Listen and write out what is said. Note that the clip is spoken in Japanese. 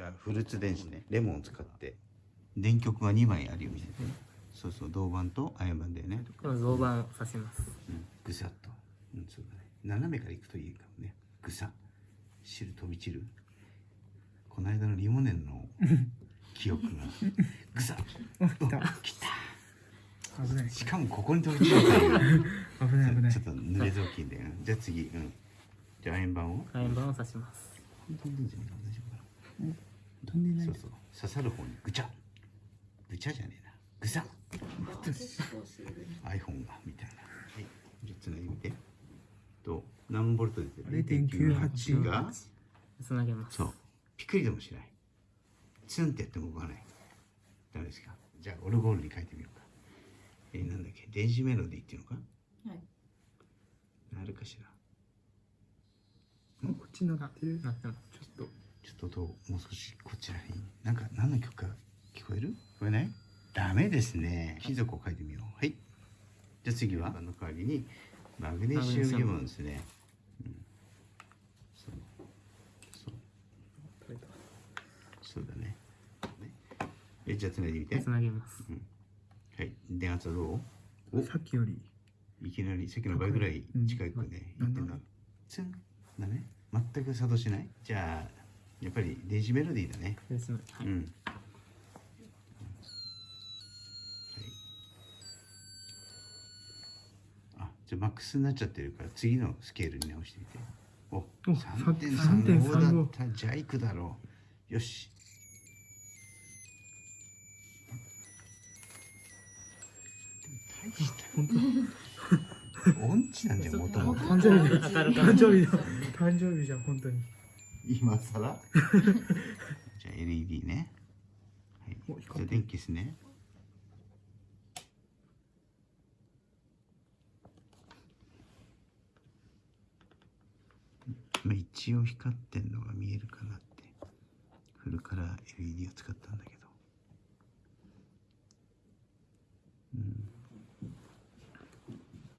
じゃあフルーツ電子ね。レモンを使って。電極が2枚あるようにしてねそうそう銅板と亜鉛板だよね。この銅板を刺します。うん。ぐさっと。うんそうだね。斜めからいくといいかもね。ぐさ。汁飛び散る。この間のリモネンの 記憶が。ぐさっ。来た。きた。危ない。しかもここに飛び散る 危ない危ない。ちょっと濡れ雑巾で、うんじゃあ次、うん、じゃあ亜鉛板を。亜鉛板を刺します。大丈夫かな飛んでないそうそう。刺さる方にぐちゃ。ぐちゃじゃねえな。ぐさ。iPhone がみたいな。はい。じゃあつないでみて。と何ボルト出てる？0.98がつなげます。そう。ピクリともしない。ツンってやっても動かない。ダメですか？じゃあオルゴールに書いてみようか。えー、なんだっけ？電子メロディーっていうのか？はい。なるかしら。こっちになってるなってます。ちょっとちょっともう少しこちらになんか何の曲か聞こえる？聞こえない？ダメですね。貴族を書いてみよう。はい。じゃあ次は？あの代わりにマグネシウムイオンですね、うん、そう。そうそうだね。ねえじゃあつないでみて。つなげます。はい。電圧はどう？お。さっきより。いきなりさっきの倍ぐらい近くね、うん。いってんだ。ツン。だね。全く作動しない？じゃあやっぱり電子メロディーだね。はいうん。はい。あ、じゃあマックスになっちゃってるから次のスケールに直してみて。お、お3.35 3.35だった。じゃあいくだろう。よし。でも大した本音痴なんだよ、もともと。当 誕生日誕生日だ誕生日じゃん本当に今更？じゃあ LED ね。はい。じゃあ電気ですね。まあ一応光ってんのが見えるかなってフルカラー LED を使ったんだけど